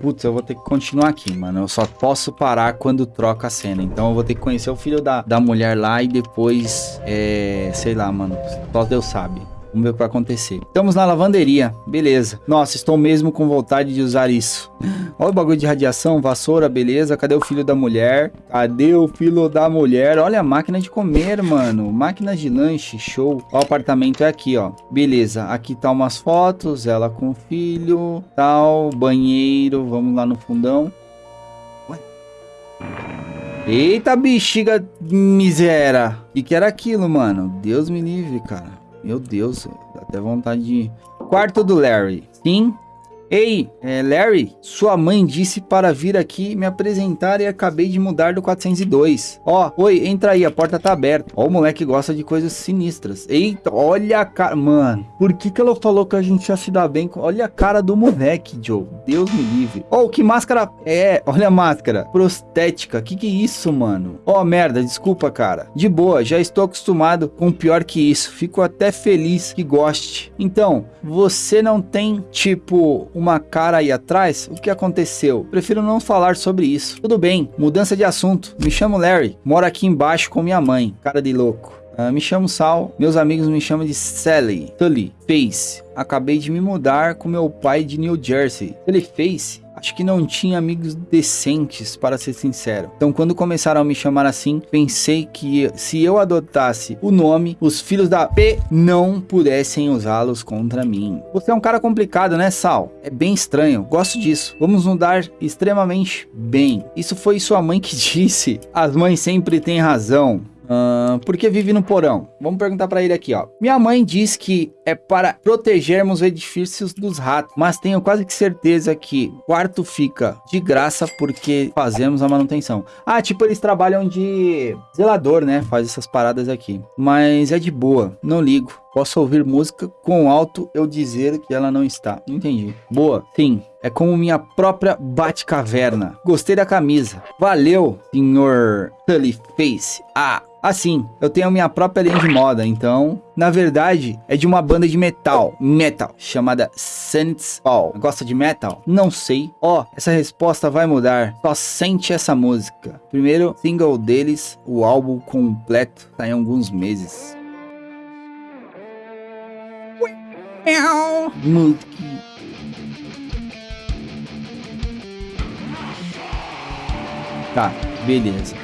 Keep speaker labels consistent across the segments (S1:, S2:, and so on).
S1: Putz, eu vou ter que continuar aqui, mano. Eu só posso parar quando troca a cena. Então eu vou ter que conhecer o filho da, da mulher lá e depois, é, sei lá, mano. Só Deus sabe. Vamos ver o que vai acontecer. Estamos na lavanderia. Beleza. Nossa, estou mesmo com vontade de usar isso. Olha o bagulho de radiação, vassoura, beleza. Cadê o filho da mulher? Cadê o filho da mulher? Olha a máquina de comer, mano. Máquina de lanche, show. Ó, o apartamento é aqui, ó. Beleza. Aqui tá umas fotos, ela com o filho, tal, banheiro. Vamos lá no fundão. Eita, bexiga miséria. O que, que era aquilo, mano? Deus me livre, cara. Meu Deus, dá até vontade de... Quarto do Larry. Sim, Ei, é, Larry, sua mãe disse para vir aqui me apresentar e acabei de mudar do 402. Ó, oh, oi, entra aí, a porta tá aberta. Ó, o moleque gosta de coisas sinistras. Eita, olha a cara... Mano, por que que ela falou que a gente ia se dar bem? Com... Olha a cara do moleque, Joe. Deus me livre. Oh, que máscara... É, olha a máscara. Prostética. Que que é isso, mano? Ó, oh, merda, desculpa, cara. De boa, já estou acostumado com pior que isso. Fico até feliz que goste. Então, você não tem, tipo uma cara aí atrás, o que aconteceu? Prefiro não falar sobre isso. Tudo bem, mudança de assunto. Me chamo Larry, moro aqui embaixo com minha mãe. Cara de louco. Uh, me chamo Sal, meus amigos me chamam de Sally, Tully, Face. Acabei de me mudar com meu pai de New Jersey. Ele Face Acho que não tinha amigos decentes, para ser sincero. Então, quando começaram a me chamar assim, pensei que se eu adotasse o nome, os filhos da P não pudessem usá-los contra mim. Você é um cara complicado, né, Sal? É bem estranho. Gosto disso. Vamos nos dar extremamente bem. Isso foi sua mãe que disse. As mães sempre têm razão. Uh, por que vive no porão? Vamos perguntar para ele aqui, ó. Minha mãe diz que é para protegermos edifícios dos ratos, mas tenho quase que certeza que quarto fica de graça porque fazemos a manutenção. Ah, tipo, eles trabalham de zelador, né? Faz essas paradas aqui. Mas é de boa, não ligo. Posso ouvir música com alto eu dizer que ela não está. Entendi. Boa. Sim. É como minha própria Batcaverna. Gostei da camisa. Valeu, senhor Tully Face. Ah, assim, eu tenho minha própria linha de moda, então... Na verdade, é de uma banda de metal, metal, chamada Saints All. Gosta de metal? Não sei. Ó, oh, essa resposta vai mudar. Só sente essa música. Primeiro single deles, o álbum completo, tá em alguns meses. Monkey. Tá, beleza.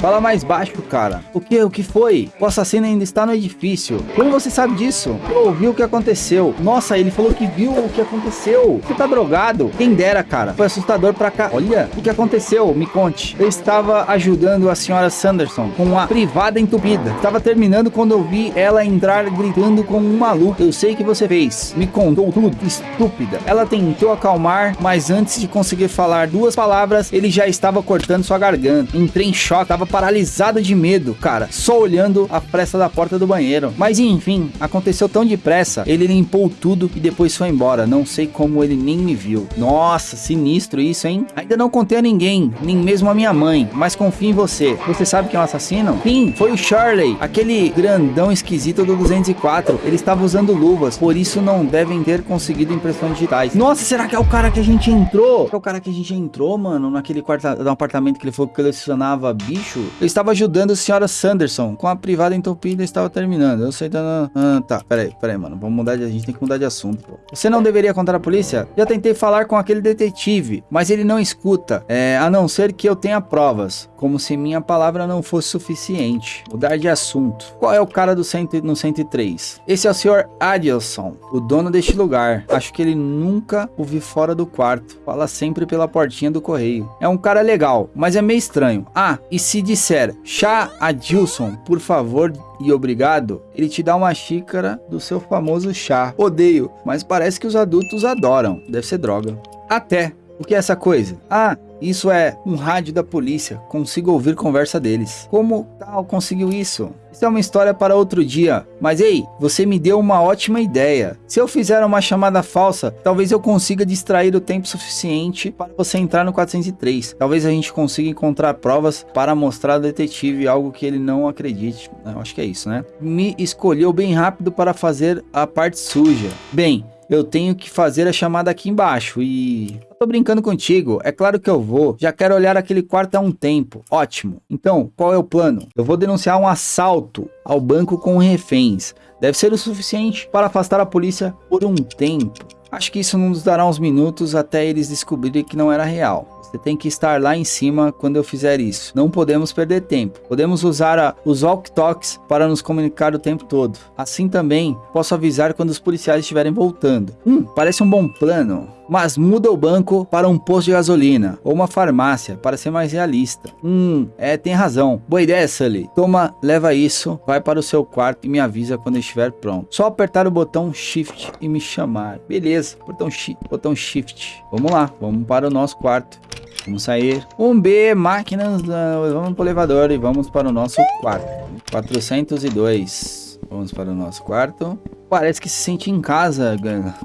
S1: Fala mais baixo, cara. O que? O que foi? O assassino ainda está no edifício. Como você sabe disso? Eu ouvi o que aconteceu. Nossa, ele falou que viu o que aconteceu. Você tá drogado? Quem dera, cara. Foi assustador pra cá. Olha, o que aconteceu? Me conte. Eu estava ajudando a senhora Sanderson com a privada entupida. Estava terminando quando eu vi ela entrar gritando como um maluco. Eu sei que você fez. Me contou tudo. Estúpida. Ela tentou acalmar, mas antes de conseguir falar duas palavras, ele já estava cortando sua garganta. Entrei em choque. Tava paralisado de medo, cara, só olhando a fresta da porta do banheiro. Mas enfim, aconteceu tão depressa, ele limpou tudo e depois foi embora. Não sei como ele nem me viu. Nossa, sinistro isso, hein? Ainda não contei a ninguém, nem mesmo a minha mãe, mas confio em você. Você sabe quem é o assassino? Sim, foi o Charlie, aquele grandão esquisito do 204. Ele estava usando luvas, por isso não devem ter conseguido impressões digitais. Nossa, será que é o cara que a gente entrou? É o cara que a gente entrou, mano, naquele quarto, no apartamento que ele falou que colecionava bicho? Eu estava ajudando a senhora Sanderson com a privada entupida estava terminando. Eu sei da... Ah, tá, peraí, peraí, mano. Vamos mudar de... A gente tem que mudar de assunto, pô. Você não deveria contar a polícia? Já tentei falar com aquele detetive, mas ele não escuta. É, a não ser que eu tenha provas. Como se minha palavra não fosse suficiente. Mudar de assunto. Qual é o cara do cento, no 103? Esse é o senhor Adilson, o dono deste lugar. Acho que ele nunca o vi fora do quarto. Fala sempre pela portinha do correio. É um cara legal, mas é meio estranho. Ah, e se disser chá Adilson, por favor e obrigado, ele te dá uma xícara do seu famoso chá. Odeio, mas parece que os adultos adoram. Deve ser droga. Até. O que é essa coisa? Ah, isso é um rádio da polícia. Consigo ouvir conversa deles. Como tal conseguiu isso? Isso é uma história para outro dia. Mas ei, você me deu uma ótima ideia. Se eu fizer uma chamada falsa, talvez eu consiga distrair o tempo suficiente para você entrar no 403. Talvez a gente consiga encontrar provas para mostrar ao detetive algo que ele não acredite. Eu acho que é isso, né? Me escolheu bem rápido para fazer a parte suja. Bem, eu tenho que fazer a chamada aqui embaixo e... Tô brincando contigo, é claro que eu vou. Já quero olhar aquele quarto há um tempo. Ótimo. Então, qual é o plano? Eu vou denunciar um assalto ao banco com reféns. Deve ser o suficiente para afastar a polícia por um tempo. Acho que isso nos dará uns minutos até eles descobrirem que não era real. Você tem que estar lá em cima quando eu fizer isso. Não podemos perder tempo. Podemos usar a, os walk-talks para nos comunicar o tempo todo. Assim também, posso avisar quando os policiais estiverem voltando. Hum, parece um bom plano mas muda o banco para um posto de gasolina ou uma farmácia para ser mais realista. Hum, é, tem razão. Boa ideia, Sully. Toma, leva isso, vai para o seu quarto e me avisa quando estiver pronto. Só apertar o botão Shift e me chamar. Beleza, botão, botão Shift. Vamos lá, vamos para o nosso quarto. Vamos sair. Um B, máquinas, vamos para o elevador e vamos para o nosso quarto. 402. Vamos para o nosso quarto. Parece que se sente em casa.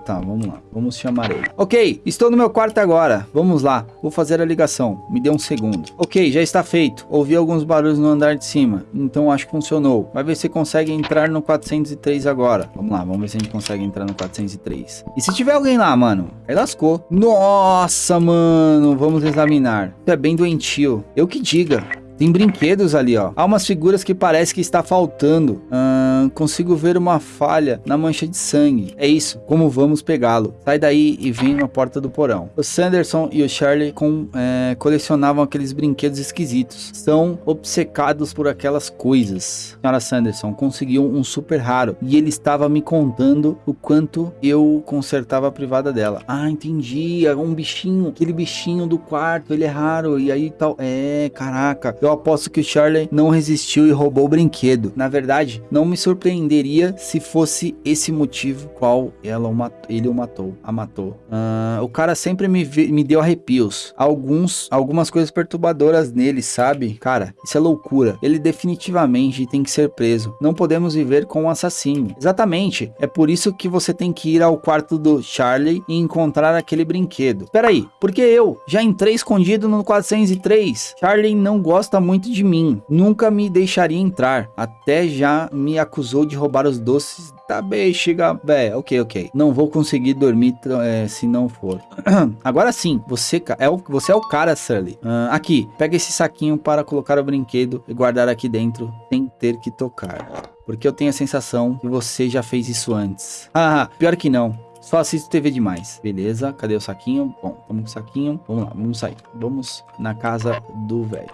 S1: Tá, vamos lá. Vamos chamar ele. Ok, estou no meu quarto agora. Vamos lá. Vou fazer a ligação. Me dê um segundo. Ok, já está feito. Ouvi alguns barulhos no andar de cima. Então acho que funcionou. Vai ver se consegue entrar no 403 agora. Vamos lá, vamos ver se a gente consegue entrar no 403. E se tiver alguém lá, mano? Aí lascou. Nossa, mano. Vamos examinar. Isso é bem doentio. Eu que diga. Tem brinquedos ali, ó. Há umas figuras que parece que está faltando. Hum, consigo ver uma falha na mancha de sangue. É isso. Como vamos pegá-lo? Sai daí e vem na porta do porão. O Sanderson e o Charlie com, é, colecionavam aqueles brinquedos esquisitos. São obcecados por aquelas coisas. Senhora Sanderson conseguiu um super raro. E ele estava me contando o quanto eu consertava a privada dela. Ah, entendi. É um bichinho. Aquele bichinho do quarto. Ele é raro. E aí tal. É, caraca. Eu aposto que o Charlie não resistiu e roubou o brinquedo. Na verdade, não me surpreenderia se fosse esse motivo qual ela o mat ele o matou, a matou. Uh, o cara sempre me, me deu arrepios. Alguns, algumas coisas perturbadoras nele, sabe? Cara, isso é loucura. Ele definitivamente tem que ser preso. Não podemos viver com um assassino. Exatamente. É por isso que você tem que ir ao quarto do Charlie e encontrar aquele brinquedo. Peraí, porque eu já entrei escondido no 403. Charlie não gosta gosta muito de mim, nunca me deixaria entrar, até já me acusou de roubar os doces Tá bem, chega, é, ok, ok. Não vou conseguir dormir é, se não for. Agora sim, você é o, você é o cara, Sully. Uh, aqui, pega esse saquinho para colocar o brinquedo e guardar aqui dentro sem ter que tocar. Porque eu tenho a sensação que você já fez isso antes. Ah, pior que não. Só assisto TV demais. Beleza, cadê o saquinho? Bom, vamos com o saquinho. Vamos lá, vamos sair. Vamos na casa do velho.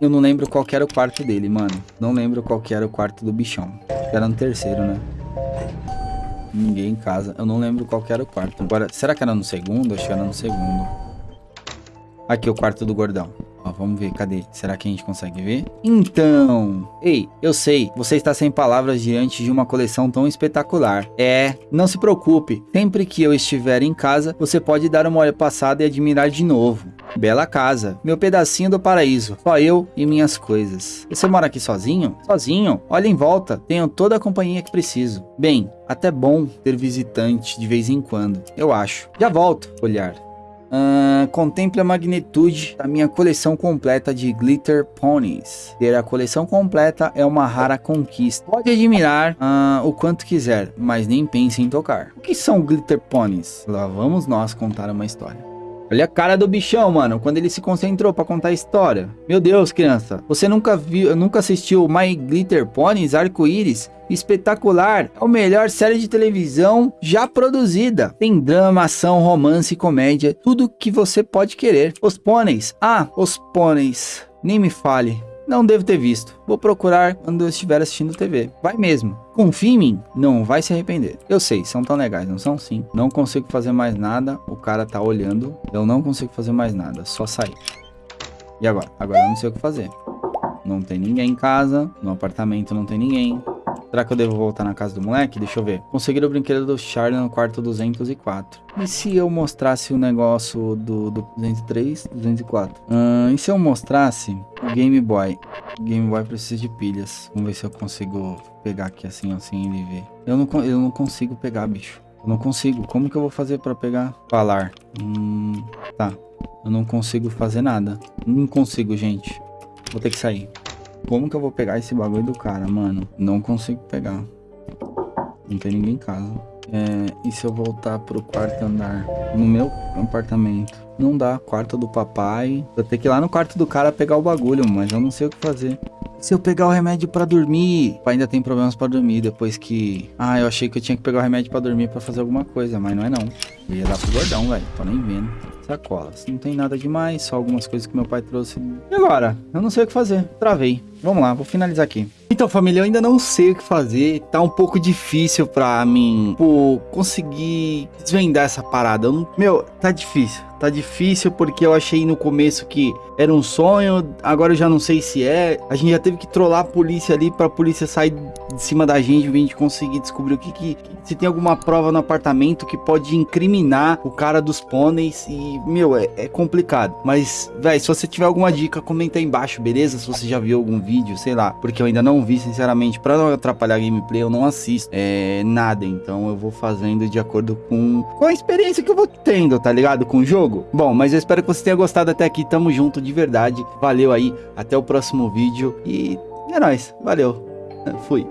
S1: Eu não lembro qual era o quarto dele, mano. Não lembro qual era o quarto do bichão. Era no terceiro, né? Ninguém em casa. Eu não lembro qual era o quarto. Agora, será que era no segundo? Acho que era no segundo. Aqui o quarto do gordão. Ó, vamos ver, cadê? Será que a gente consegue ver? Então, ei, eu sei, você está sem palavras diante de uma coleção tão espetacular. É, não se preocupe, sempre que eu estiver em casa, você pode dar uma olhada passada e admirar de novo. Bela casa, meu pedacinho do paraíso, só eu e minhas coisas. Você mora aqui sozinho? Sozinho? Olha em volta, tenho toda a companhia que preciso. Bem, até bom ter visitante de vez em quando, eu acho. Já volto, olhar. Uh, contemple a magnitude da minha coleção completa de Glitter Ponies. Ter a coleção completa é uma rara conquista. Pode admirar uh, o quanto quiser, mas nem pense em tocar. O que são Glitter Ponies? Lá vamos nós contar uma história. Olha a cara do bichão, mano, quando ele se concentrou para contar a história. Meu Deus, criança, você nunca viu, nunca assistiu My Glitter Ponies Arco-Íris? Espetacular, é a melhor série de televisão já produzida. Tem drama, ação, romance, comédia, tudo que você pode querer. Os pôneis, ah, os pôneis, nem me fale. Não devo ter visto. Vou procurar quando eu estiver assistindo TV. Vai mesmo. Confie em mim, não vai se arrepender. Eu sei, são tão legais, não são? Sim. Não consigo fazer mais nada. O cara tá olhando. Eu não consigo fazer mais nada. Só sair. E agora? Agora eu não sei o que fazer. Não tem ninguém em casa. No apartamento não tem ninguém. Será que eu devo voltar na casa do moleque? Deixa eu ver. Conseguir o brinquedo do Charlie no quarto 204. E se eu mostrasse o negócio do, do 203, 204? Uh, e se eu mostrasse o Game Boy? O Game Boy precisa de pilhas. Vamos ver se eu consigo pegar aqui assim, assim, ele ver. Eu não, eu não consigo pegar, bicho. Eu não consigo. Como que eu vou fazer pra pegar? Falar. Hum, tá. Eu não consigo fazer nada. Não consigo, gente. Vou ter que sair. Como que eu vou pegar esse bagulho do cara, mano? Não consigo pegar. Não tem ninguém em casa. É, e se eu voltar pro quarto andar? No meu apartamento. Não dá. Quarto do papai. Vou ter que ir lá no quarto do cara pegar o bagulho, mas eu não sei o que fazer. Se eu pegar o remédio pra dormir, ainda tem problemas pra dormir depois que... Ah, eu achei que eu tinha que pegar o remédio pra dormir pra fazer alguma coisa, mas não é não. Eu ia dar pro gordão, velho. Tô nem vendo. Sacolas. Não tem nada demais, só algumas coisas que meu pai trouxe. E agora? Eu não sei o que fazer. Travei. Vamos lá, vou finalizar aqui. Então, família, eu ainda não sei o que fazer. Tá um pouco difícil pra mim, conseguir desvendar essa parada. Não... Meu, tá difícil. Tá difícil porque eu achei no começo que era um sonho, agora eu já não sei se é. A gente já teve que trollar a polícia ali pra polícia sair de cima da gente pra gente conseguir descobrir o que que... Se tem alguma prova no apartamento que pode incriminar o cara dos pôneis e, meu, é, é complicado. Mas, velho, se você tiver alguma dica, comenta aí embaixo, beleza? Se você já viu algum vídeo, sei lá. Porque eu ainda não vi, sinceramente, pra não atrapalhar a gameplay, eu não assisto é, nada. Então eu vou fazendo de acordo com, com a experiência que eu vou tendo, tá ligado? Com o jogo jogo. Bom, mas eu espero que você tenha gostado até aqui. Tamo junto de verdade. Valeu aí. Até o próximo vídeo. E é nóis. Valeu. Fui.